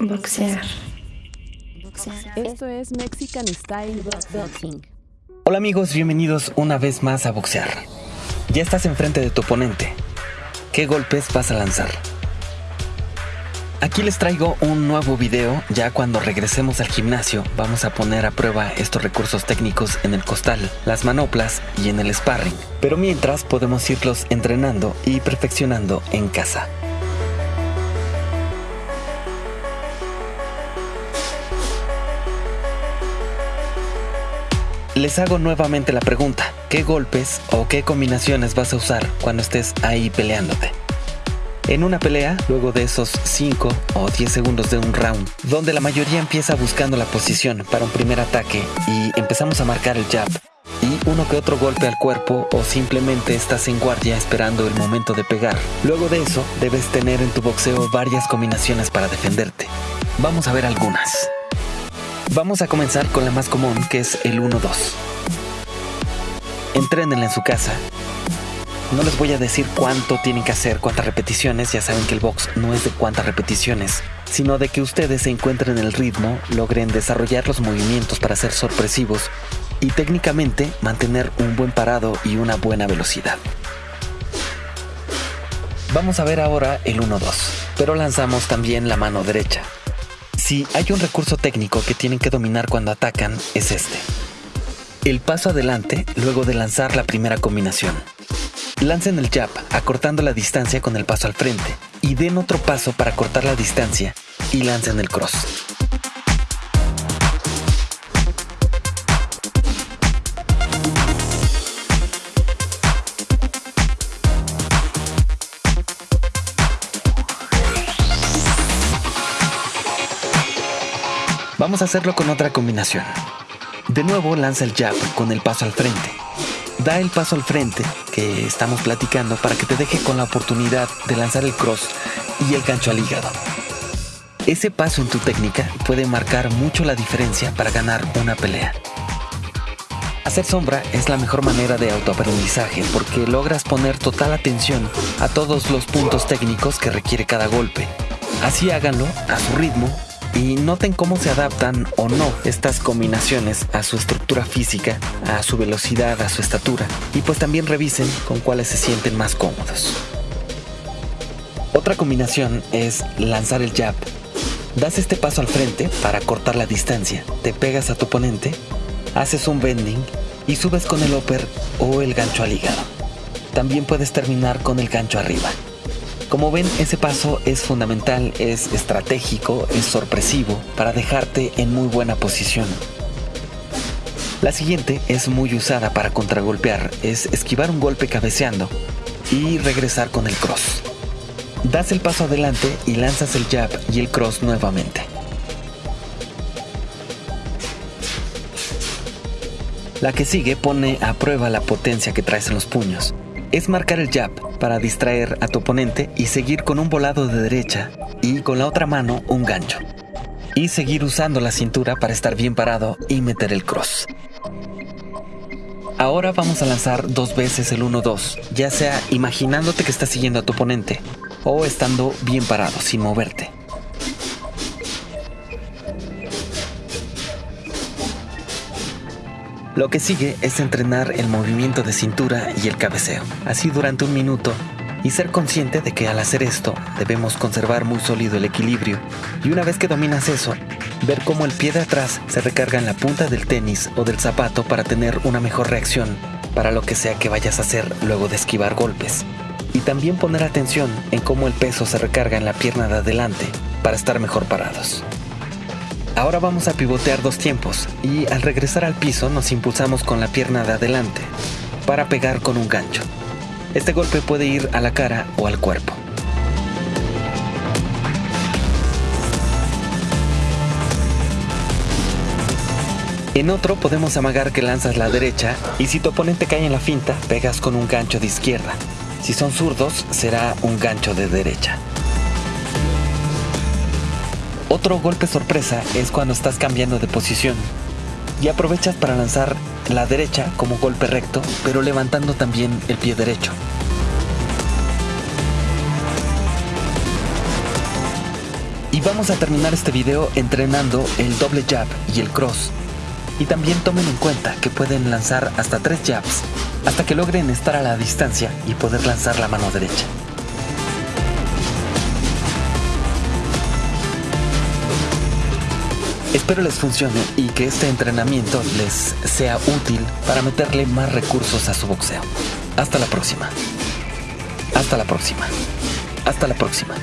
Boxear. Esto es Mexican Style Boxing. Hola amigos, bienvenidos una vez más a boxear. Ya estás enfrente de tu oponente. ¿Qué golpes vas a lanzar? Aquí les traigo un nuevo video, ya cuando regresemos al gimnasio vamos a poner a prueba estos recursos técnicos en el costal, las manoplas y en el sparring, pero mientras podemos irlos entrenando y perfeccionando en casa. Les hago nuevamente la pregunta, ¿qué golpes o qué combinaciones vas a usar cuando estés ahí peleándote? En una pelea, luego de esos 5 o 10 segundos de un round, donde la mayoría empieza buscando la posición para un primer ataque y empezamos a marcar el jab, y uno que otro golpe al cuerpo o simplemente estás en guardia esperando el momento de pegar. Luego de eso, debes tener en tu boxeo varias combinaciones para defenderte. Vamos a ver algunas. Vamos a comenzar con la más común, que es el 1-2. Entrénenla en su casa. No les voy a decir cuánto tienen que hacer, cuántas repeticiones, ya saben que el box no es de cuántas repeticiones, sino de que ustedes se encuentren el ritmo, logren desarrollar los movimientos para ser sorpresivos y técnicamente mantener un buen parado y una buena velocidad. Vamos a ver ahora el 1-2, pero lanzamos también la mano derecha. Si hay un recurso técnico que tienen que dominar cuando atacan, es este. El paso adelante luego de lanzar la primera combinación. Lancen el jab acortando la distancia con el paso al frente y den otro paso para cortar la distancia y lancen el cross. Vamos a hacerlo con otra combinación. De nuevo lanza el jab con el paso al frente. Da el paso al frente que estamos platicando para que te deje con la oportunidad de lanzar el cross y el gancho al hígado. Ese paso en tu técnica puede marcar mucho la diferencia para ganar una pelea. Hacer sombra es la mejor manera de autoaprendizaje porque logras poner total atención a todos los puntos técnicos que requiere cada golpe. Así háganlo a su ritmo y noten cómo se adaptan o no estas combinaciones a su estructura física, a su velocidad, a su estatura y pues también revisen con cuáles se sienten más cómodos. Otra combinación es lanzar el jab. Das este paso al frente para cortar la distancia, te pegas a tu oponente, haces un bending y subes con el upper o el gancho al hígado. También puedes terminar con el gancho arriba. Como ven, ese paso es fundamental, es estratégico, es sorpresivo para dejarte en muy buena posición. La siguiente es muy usada para contragolpear, es esquivar un golpe cabeceando y regresar con el cross. Das el paso adelante y lanzas el jab y el cross nuevamente. La que sigue pone a prueba la potencia que traes en los puños es marcar el jab para distraer a tu oponente y seguir con un volado de derecha y con la otra mano un gancho. Y seguir usando la cintura para estar bien parado y meter el cross. Ahora vamos a lanzar dos veces el 1-2, ya sea imaginándote que estás siguiendo a tu oponente o estando bien parado sin moverte. Lo que sigue es entrenar el movimiento de cintura y el cabeceo, así durante un minuto, y ser consciente de que al hacer esto debemos conservar muy sólido el equilibrio, y una vez que dominas eso, ver cómo el pie de atrás se recarga en la punta del tenis o del zapato para tener una mejor reacción para lo que sea que vayas a hacer luego de esquivar golpes. Y también poner atención en cómo el peso se recarga en la pierna de adelante para estar mejor parados. Ahora vamos a pivotear dos tiempos y al regresar al piso nos impulsamos con la pierna de adelante para pegar con un gancho. Este golpe puede ir a la cara o al cuerpo. En otro podemos amagar que lanzas la derecha y si tu oponente cae en la finta, pegas con un gancho de izquierda. Si son zurdos, será un gancho de derecha. Otro golpe sorpresa es cuando estás cambiando de posición y aprovechas para lanzar la derecha como golpe recto, pero levantando también el pie derecho. Y vamos a terminar este video entrenando el doble jab y el cross. Y también tomen en cuenta que pueden lanzar hasta tres jabs hasta que logren estar a la distancia y poder lanzar la mano derecha. Espero les funcione y que este entrenamiento les sea útil para meterle más recursos a su boxeo. Hasta la próxima. Hasta la próxima. Hasta la próxima.